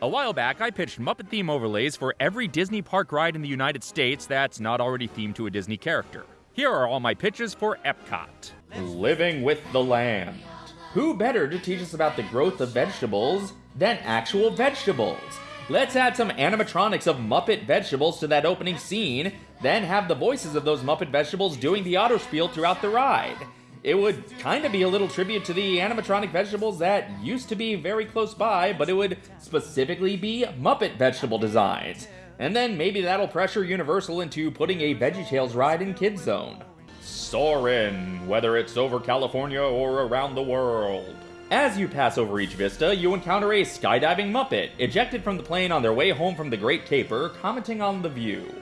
A while back, I pitched Muppet theme overlays for every Disney park ride in the United States that's not already themed to a Disney character. Here are all my pitches for Epcot. Living with the land. Who better to teach us about the growth of vegetables than actual vegetables? Let's add some animatronics of Muppet vegetables to that opening scene, then have the voices of those Muppet vegetables doing the autospiel throughout the ride it would kind of be a little tribute to the animatronic vegetables that used to be very close by, but it would specifically be Muppet vegetable designs. And then maybe that'll pressure Universal into putting a VeggieTales ride in Kids Zone. Soarin', whether it's over California or around the world. As you pass over each vista, you encounter a skydiving Muppet, ejected from the plane on their way home from the Great Caper, commenting on the view.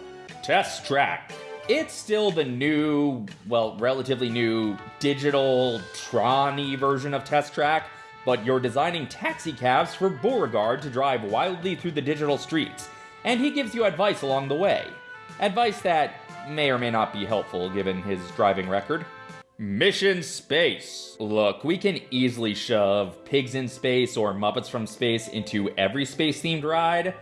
Test track. It's still the new, well, relatively new digital Tron version of Test Track, but you're designing taxi cabs for Beauregard to drive wildly through the digital streets, and he gives you advice along the way. Advice that may or may not be helpful given his driving record. Mission Space. Look, we can easily shove Pigs in Space or Muppets from Space into every space themed ride,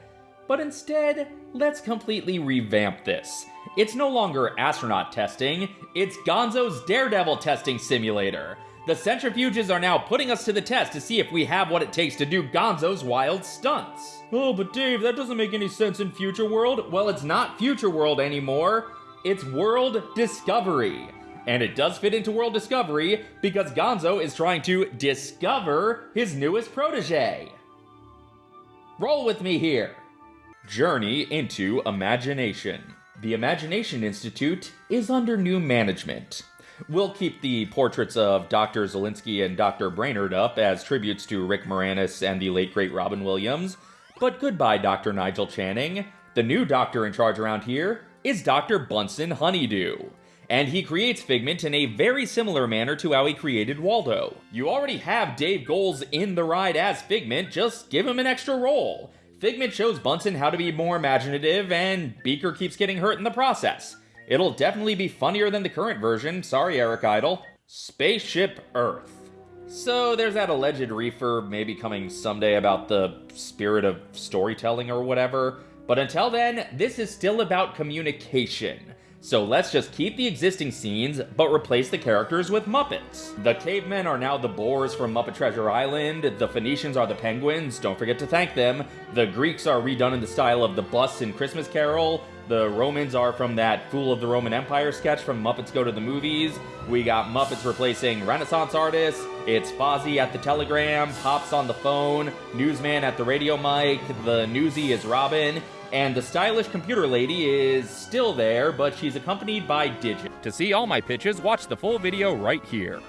but instead, let's completely revamp this. It's no longer astronaut testing, it's Gonzo's Daredevil testing simulator. The centrifuges are now putting us to the test to see if we have what it takes to do Gonzo's wild stunts. Oh, but Dave, that doesn't make any sense in Future World. Well, it's not Future World anymore. It's World Discovery. And it does fit into World Discovery because Gonzo is trying to discover his newest protege. Roll with me here. Journey into Imagination. The Imagination Institute is under new management. We'll keep the portraits of Dr. Szalinski and Dr. Brainard up as tributes to Rick Moranis and the late great Robin Williams, but goodbye, Dr. Nigel Channing. The new doctor in charge around here is Dr. Bunsen Honeydew. And he creates Figment in a very similar manner to how he created Waldo. You already have Dave Goelz in the ride as Figment, just give him an extra role. Figment shows Bunsen how to be more imaginative, and Beaker keeps getting hurt in the process. It'll definitely be funnier than the current version, sorry Eric Idle. Spaceship Earth. So there's that alleged refurb maybe coming someday about the spirit of storytelling or whatever, but until then, this is still about communication. So let's just keep the existing scenes, but replace the characters with Muppets. The cavemen are now the boars from Muppet Treasure Island, the Phoenicians are the penguins, don't forget to thank them, the Greeks are redone in the style of the bus in Christmas Carol, the Romans are from that Fool of the Roman Empire sketch from Muppets Go to the Movies. We got Muppets replacing Renaissance artists. It's Fozzie at the telegram, Pops on the phone, Newsman at the radio mic, the Newsy is Robin, and the stylish computer lady is still there, but she's accompanied by Digit. To see all my pitches, watch the full video right here.